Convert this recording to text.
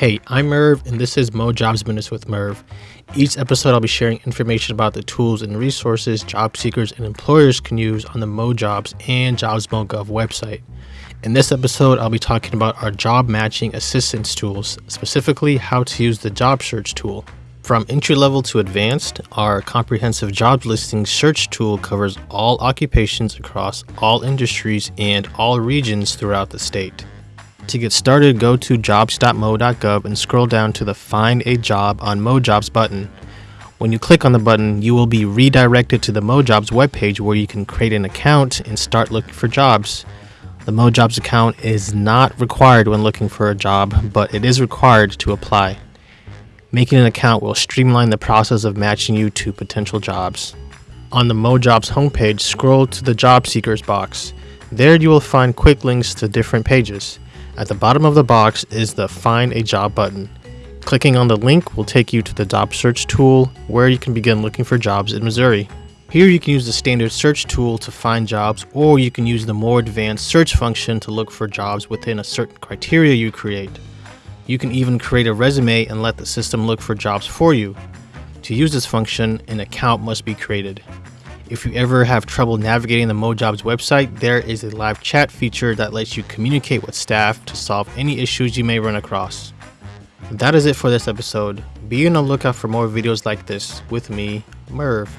Hey, I'm Merv, and this is Mo Jobs Minutes with Merv. Each episode, I'll be sharing information about the tools and resources job seekers and employers can use on the Mo Jobs and JobsMoGov website. In this episode, I'll be talking about our job matching assistance tools, specifically how to use the job search tool. From entry level to advanced, our comprehensive job listing search tool covers all occupations across all industries and all regions throughout the state. To get started, go to jobs.mo.gov and scroll down to the Find a Job on MoJobs button. When you click on the button, you will be redirected to the MoJobs webpage where you can create an account and start looking for jobs. The MoJobs account is not required when looking for a job, but it is required to apply. Making an account will streamline the process of matching you to potential jobs. On the MoJobs homepage, scroll to the Job Seekers box. There you will find quick links to different pages. At the bottom of the box is the Find a Job button. Clicking on the link will take you to the job search tool where you can begin looking for jobs in Missouri. Here you can use the standard search tool to find jobs or you can use the more advanced search function to look for jobs within a certain criteria you create. You can even create a resume and let the system look for jobs for you. To use this function, an account must be created. If you ever have trouble navigating the MoJobs website, there is a live chat feature that lets you communicate with staff to solve any issues you may run across. That is it for this episode. Be on the lookout for more videos like this with me, Merv.